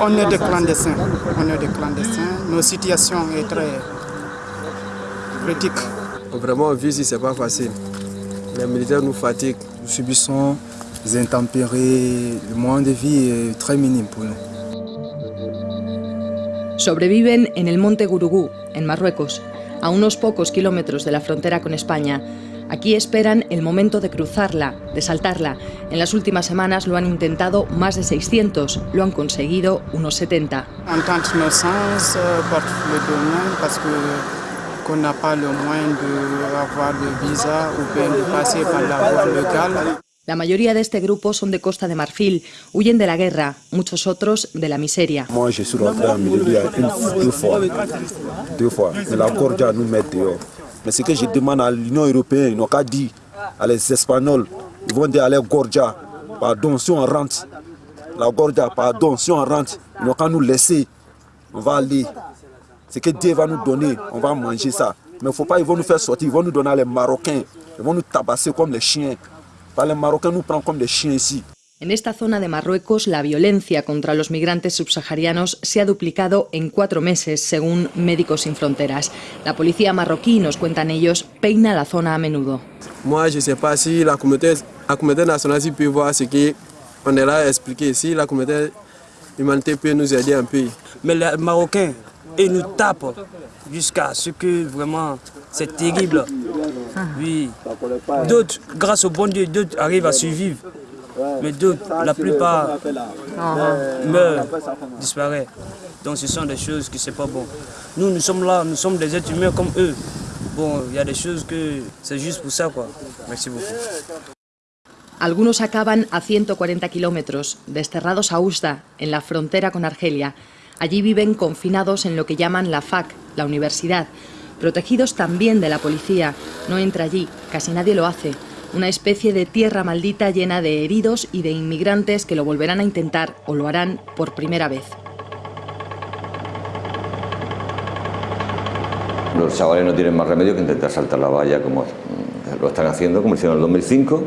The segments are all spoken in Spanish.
On est des clandestins, on est des clandestins. Nos situations est très critique. Vraiment, vivre ici, c'est pas facile. Les militaires nous fatiguent. Nous subissons des intempéries, le moyen de vie est très minime pour nous. Sobreviven en el monte Gurugú, en Marruecos, a unos pocos kilómetros de la frontera con España. Aquí esperan el momento de cruzarla, de saltarla. En las últimas semanas lo han intentado más de 600, lo han conseguido unos 70. On tente nos sens par le domaine parce que qu'on n'a pas le moyen d'avoir de visa ou bien de passer par la voie. La mayoría de este grupo son de Costa de Marfil, huyen de la guerra, muchos otros de la miseria. Moi, je suis rentré en milieu une, deux fois. Deux fois. Mais la Gordia nous met dehors. Mais ce que je demande à l'Union européenne, ils n'ont qu'à dire à les Espagnols, ils vont dire à la Gordia, pardon, si on rentre, la Gordia, pardon, si on rentre, ils n'ont qu'à nous laisser, on va aller. Ce que Dieu va nous donner, on va manger ça. Mais il ne faut pas, ils vont nous faire sortir, ils vont nous donner à les Marocains, ils vont nous tabasser comme les chiens. Les Marocains nous prennent comme des chiens ici. En esta zona de Marruecos, la violencia contra los migrantes subsaharianos se ha duplicado en cuatro meses, según Médicos Sin Fronteras. La policía marroquí, nos cuentan ellos, peina la zona a menudo. Moi, je sais pas si la communauté, la communauté nationale si peut voir ce qu'on est là à expliquer. Si la communauté humanitaire peut nous aider un peu. Mais les Marocains, ils nous tapent jusqu'à ce que vraiment c'est terrible. Oui. D'autres, grâce au bon Dieu, d'autres arrivent à survivre. Mais d'autres, la plupart meurent, disparaissent. Donc ce sont des choses qui c'est pas bon. Nous, nous sommes là, nous sommes des êtres humains comme eux. Bon, il y a des choses que c'est juste pour ça, quoi. Merci beaucoup. Algunos acaban a 140 kilómetros, desterrados a Usda, en la frontera con Argelia. Allí viven confinados en lo que llaman la FAC, la universidad, protegidos también de la policía. No entra allí, casi nadie lo hace. Una especie de tierra maldita llena de heridos y de inmigrantes que lo volverán a intentar o lo harán por primera vez. Los chavales no tienen más remedio que intentar saltar la valla como lo están haciendo, como hicieron en el 2005,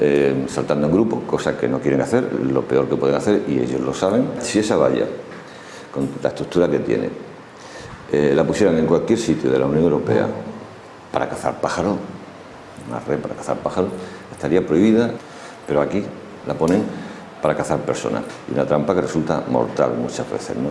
eh, saltando en grupo, cosa que no quieren hacer, lo peor que pueden hacer y ellos lo saben. Si esa valla, con la estructura que tiene, eh, la pusieran en cualquier sitio de la Unión Europea para cazar pájaros, una red para cazar pájaros, estaría prohibida, pero aquí la ponen para cazar personas. Y una trampa que resulta mortal muchas veces. ¿no?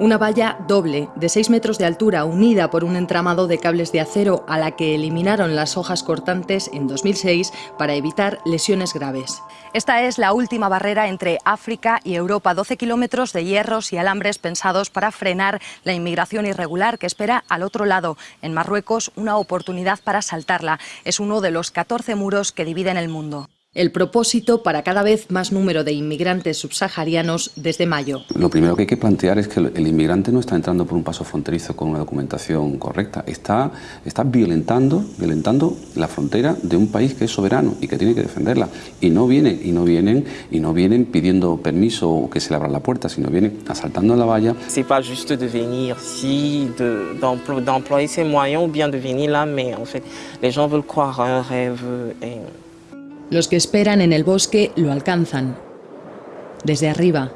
Una valla doble, de 6 metros de altura, unida por un entramado de cables de acero a la que eliminaron las hojas cortantes en 2006 para evitar lesiones graves. Esta es la última barrera entre África y Europa, 12 kilómetros de hierros y alambres pensados para frenar la inmigración irregular que espera al otro lado, en Marruecos, una oportunidad para saltarla. Es uno de los 14 muros que dividen el mundo. El propósito para cada vez más número de inmigrantes subsaharianos desde mayo. Lo primero que hay que plantear es que el inmigrante no está entrando por un paso fronterizo con una documentación correcta, está, está violentando, violentando la frontera de un país que es soberano y que tiene que defenderla. Y no vienen, y no vienen, y no vienen pidiendo permiso o que se le abra la puerta, sino vienen asaltando la valla. C'est pas juste de venir ici, d'employer de, ses moyens ou bien de venir là, mais en fait, les gens veulent croire un rêve. Et... Los que esperan en el bosque lo alcanzan. Desde arriba.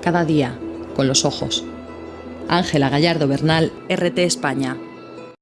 Cada día, con los ojos. Ángela Gallardo Bernal, RT España.